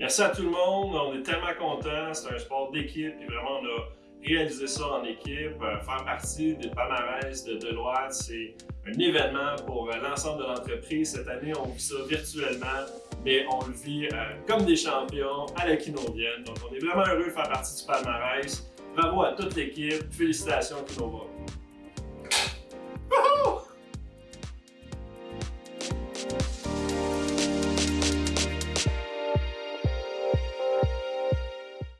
Merci à tout le monde, on est tellement contents, c'est un sport d'équipe et vraiment on a réalisé ça en équipe. Euh, faire partie des palmarès de Deloitte, c'est un événement pour euh, l'ensemble de l'entreprise. Cette année, on vit ça virtuellement, mais on le vit euh, comme des champions à la Kinovienne. Donc on est vraiment heureux de faire partie du palmarès. Bravo à toute l'équipe, félicitations Kinova.